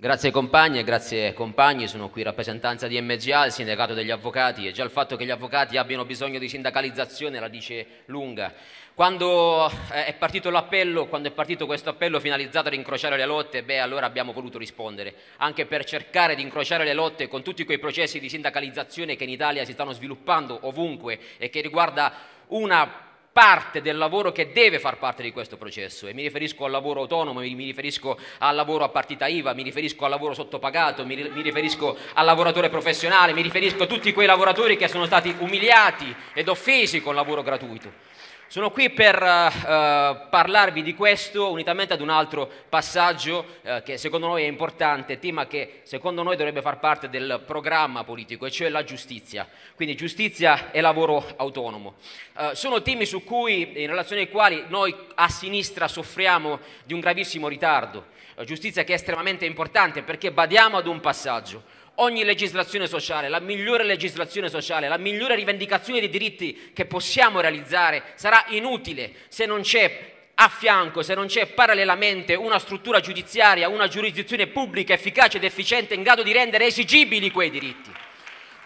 Grazie compagni e grazie compagni, sono qui in rappresentanza di MGA, il sindacato degli avvocati e già il fatto che gli avvocati abbiano bisogno di sindacalizzazione la dice lunga. Quando eh, è partito l'appello, quando è partito questo appello finalizzato ad incrociare le lotte, beh allora abbiamo voluto rispondere, anche per cercare di incrociare le lotte con tutti quei processi di sindacalizzazione che in Italia si stanno sviluppando ovunque e che riguarda una parte del lavoro che deve far parte di questo processo e mi riferisco al lavoro autonomo, mi, riferisco al lavoro a partita IVA, mi riferisco al lavoro sottopagato, mi, mi riferisco al lavoratore professionale, mi riferisco a tutti quei lavoratori che sono stati umiliati ed offesi col lavoro gratuito. Sono qui per uh, parlarvi di questo unitamente ad un altro passaggio uh, che secondo noi è importante, tema che secondo noi dovrebbe far parte del programma politico, e cioè la giustizia. Quindi giustizia e lavoro autonomo. Uh, sono temi cui, in relazione ai quali noi a sinistra soffriamo di un gravissimo ritardo. giustizia che è estremamente importante perché badiamo ad un passaggio ogni legislazione sociale, la migliore legislazione sociale, la migliore rivendicazione dei diritti che possiamo realizzare sarà inutile se non c'è a fianco, se non c'è parallelamente una struttura giudiziaria, una giurisdizione pubblica efficace ed efficiente in grado di rendere esigibili quei diritti.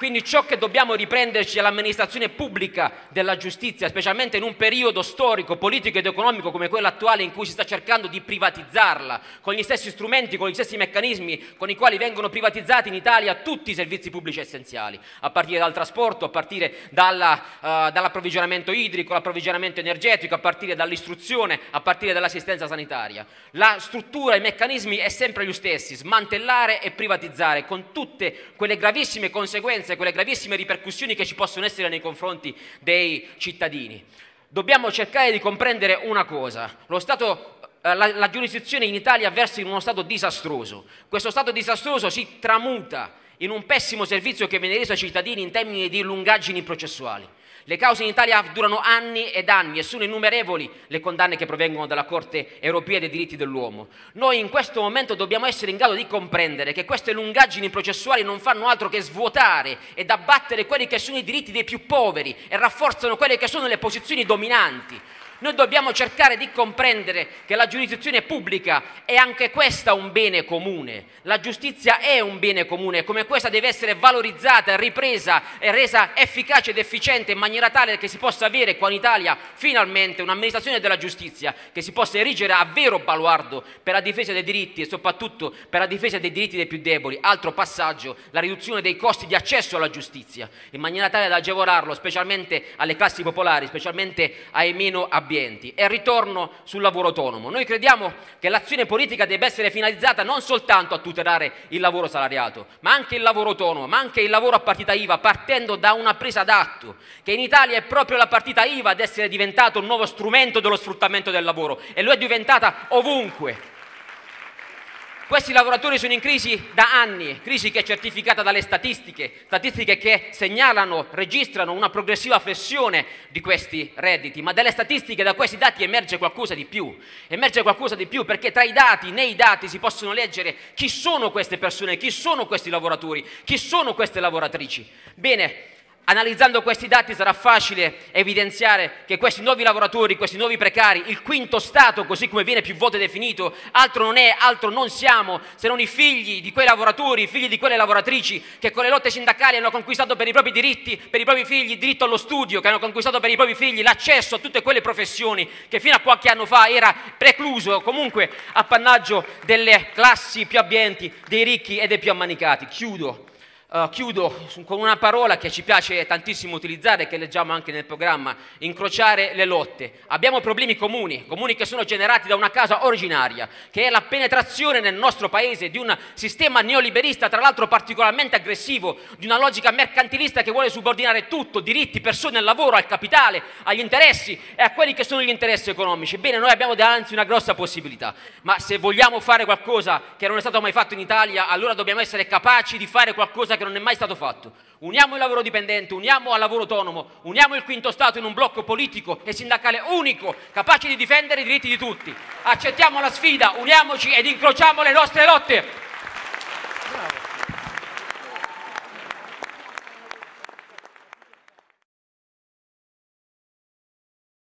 Quindi ciò che dobbiamo riprenderci è l'amministrazione pubblica della giustizia, specialmente in un periodo storico, politico ed economico come quello attuale in cui si sta cercando di privatizzarla, con gli stessi strumenti, con gli stessi meccanismi con i quali vengono privatizzati in Italia tutti i servizi pubblici essenziali, a partire dal trasporto, a partire dalla, uh, dall'approvvigionamento idrico, l'approvvigionamento energetico, a partire dall'istruzione, a partire dall'assistenza sanitaria. La struttura, i meccanismi è sempre gli stessi, smantellare e privatizzare con tutte quelle gravissime conseguenze conseguenze, quelle gravissime ripercussioni che ci possono essere nei confronti dei cittadini. Dobbiamo cercare di comprendere una cosa, stato, eh, la, la giurisdizione in Italia versa in uno stato disastroso, questo stato disastroso si tramuta in un pessimo servizio che viene reso ai cittadini in termini di lungaggini processuali. Le cause in Italia durano anni ed anni e sono innumerevoli le condanne che provengono dalla Corte europea dei diritti dell'uomo. Noi in questo momento dobbiamo essere in grado di comprendere che queste lungaggini processuali non fanno altro che svuotare ed abbattere quelli che sono i diritti dei più poveri e rafforzano quelle che sono le posizioni dominanti. Noi dobbiamo cercare di comprendere che la giurisdizione pubblica è anche questa un bene comune. La giustizia è un bene comune come questa deve essere valorizzata, ripresa e resa efficace ed efficiente in maniera tale che si possa avere qua in Italia finalmente un'amministrazione della giustizia che si possa erigere a vero baluardo per la difesa dei diritti e soprattutto per la difesa dei diritti dei più deboli. Altro passaggio, la riduzione dei costi di accesso alla giustizia, in maniera tale da agevolarlo specialmente alle classi popolari, specialmente ai meno abituati ambienti e ritorno sul lavoro autonomo. Noi crediamo che l'azione politica debba essere finalizzata non soltanto a tutelare il lavoro salariato, ma anche il lavoro autonomo, ma anche il lavoro a partita IVA, partendo da una presa d'atto, che in Italia è proprio la partita IVA ad essere diventato un nuovo strumento dello sfruttamento del lavoro e lo è diventata ovunque. Questi lavoratori sono in crisi da anni, crisi che è certificata dalle statistiche, statistiche che segnalano, registrano una progressiva flessione di questi redditi, ma dalle statistiche, da questi dati emerge qualcosa di più, emerge qualcosa di più perché tra i dati, nei dati si possono leggere chi sono queste persone, chi sono questi lavoratori, chi sono queste lavoratrici. Bene, Analizzando questi dati sarà facile evidenziare che questi nuovi lavoratori, questi nuovi precari, il quinto Stato, così come viene più volte definito, altro non è, altro non siamo, se non i figli di quei lavoratori, i figli di quelle lavoratrici che con le lotte sindacali hanno conquistato per i propri diritti, per i propri figli il diritto allo studio, che hanno conquistato per i propri figli l'accesso a tutte quelle professioni che fino a qualche anno fa era precluso, comunque appannaggio delle classi più abbienti, dei ricchi e dei più ammanicati. Chiudo. Uh, chiudo con una parola che ci piace tantissimo utilizzare, che leggiamo anche nel programma, incrociare le lotte. Abbiamo problemi comuni, comuni che sono generati da una causa originaria, che è la penetrazione nel nostro paese di un sistema neoliberista, tra l'altro particolarmente aggressivo, di una logica mercantilista che vuole subordinare tutto, diritti, persone al lavoro, al capitale, agli interessi e a quelli che sono gli interessi economici. Bene, noi abbiamo davanti una grossa possibilità, ma se vogliamo fare qualcosa che non è stato mai fatto in Italia, allora dobbiamo essere capaci di fare qualcosa che che non è mai stato fatto. Uniamo il lavoro dipendente, uniamo al lavoro autonomo, uniamo il quinto Stato in un blocco politico e sindacale unico, capace di difendere i diritti di tutti. Accettiamo la sfida, uniamoci ed incrociamo le nostre lotte.